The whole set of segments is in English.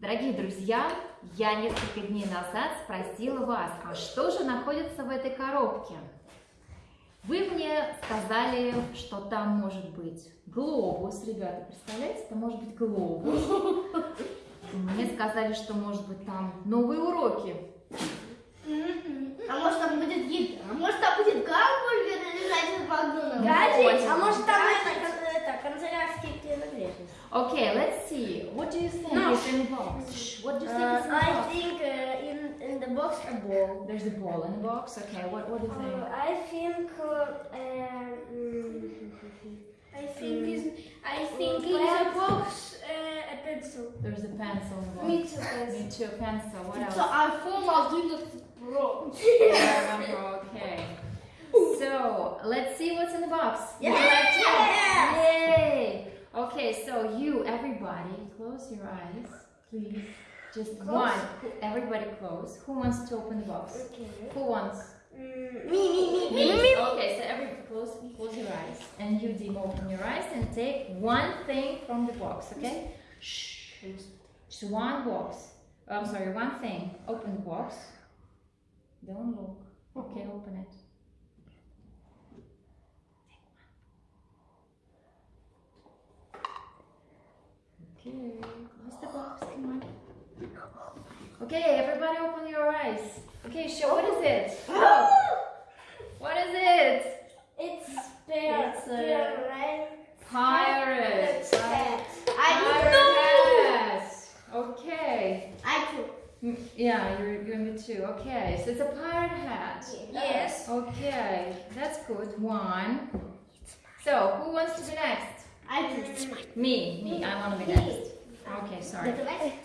Дорогие друзья, я несколько дней назад спросила вас, а что же находится в этой коробке? Вы мне сказали, что там может быть глобус, ребята, представляете, это может быть глобус. Мне сказали, что может быть там новые уроки. А может там будет еда? А может там будет гамбургер лежать в Макдональдсе? Гаджет? А может там это? Okay, let's see. What do you think No. is in the box? Shh, What do you think is in the I box? think uh, in, in the box a ball. There's a ball in the box. Okay, what, what do you think? I think uh, um, I think is I think in the box uh, a pencil. There's a pencil in the box. Me too, pencil. Me too, pencil. What else? iPhone 11 Pro. I remember, okay. So, let's see what's in the box. Yes! You like to? Yay! Okay, so you, everybody, close your eyes, please. Just one. Everybody close. Who wants to open the box? Okay. Who wants? Mm, me, me, me, me. Okay, so everybody close, close your eyes. And you, Dim, open your eyes and take one thing from the box, okay? Shh. Just one box. I'm sorry, one thing. Open the box. Don't look. Okay, open it. Okay, close the box, come on. Okay, everybody open your eyes. Okay, show what is it? Oh, what is it? It's bear. It's a-? Pirate. Cat. Pirate I hat. Okay. I too. Mm, Yeah, you're, you're me too. Okay, so it's a pirate hat. Yes. Okay, that's good. One. So, who wants to be next? I. Me. Me. I want to be next. Okay, sorry.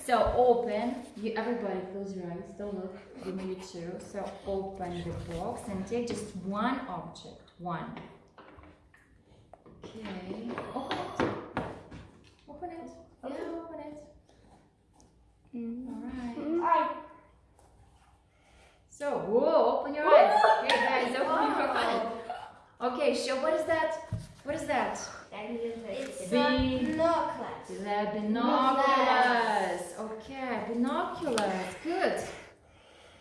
So open. You everybody close your eyes. Don't look. Give me two. So open the box and take just one object. One. Okay. Open it. Open it. Yeah, open it. All right. I. So whoa, open your eyes. Here, guys, open your eyes. Okay, show. What is that? What is that? It's a binoculars. The binoculars. Okay, binoculars. Good.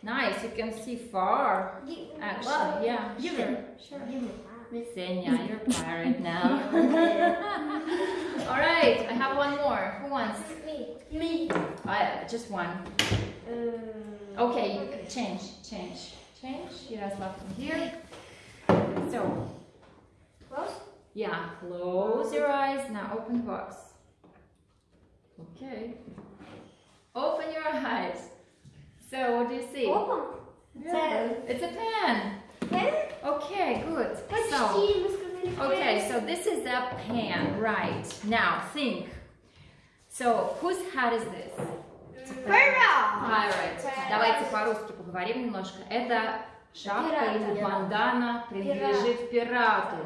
Nice. You can see far. Actually, yeah. Give sure. Sure. Give. Senya, you're a pirate now. All right, I have one more. Who wants? Me. Me. I, just one. Um, Okay, can change, change, change. Yaroslav from here. So. yeah, close your eyes. Now open the box. Okay. Open your eyes. So, what do you see? Open. Yeah, It's a pen. Pen? Okay, good. So, Почти, мы сказали okay, so this is a pen, right? Now, think. So, whose hat is this? Пора. Pirate. Давайте по-русски поговорим немножко. Это шапка Пират, или пират. бандана принадлежит пирату.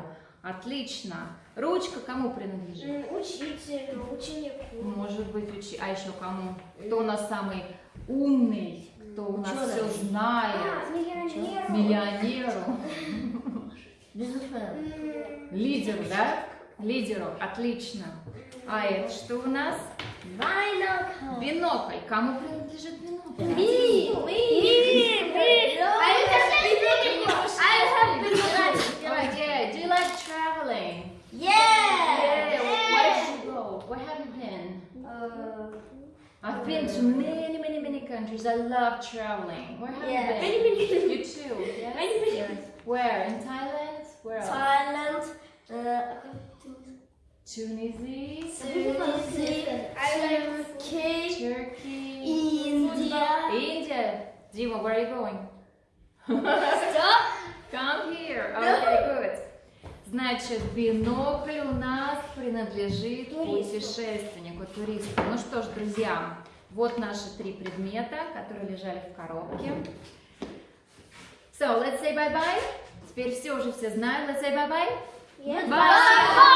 Отлично. Ручка кому принадлежит? Учителю, ученику. Может быть, учи... А еще кому? Кто у нас самый умный? Кто у нас Ученый. все знает? А, миллионеру. Миллионеру. Лидеру, да? Лидеру. Отлично. А это что у нас? Бинокль. Бинокль. Кому принадлежит бинокль? Me. Me. Me. I have I've been to many, many, many countries. I love traveling. Where have Yeah. you Many, been? You too. Yes. Many, many. Yes. Where? In Thailand? Where else? Thailand. Uh, Tunisia, Tunisia. Turkey. Turkey, India. India. Dima, where are you going? Stop. Come here. Okay, good. Значит, бинокль у нас принадлежит путешественнику, туристу. Ну что ж, друзья, вот наши три предмета, которые лежали в коробке. So, let's say bye-bye. Теперь все уже все знают. Let's say bye-bye. Yes. Bye.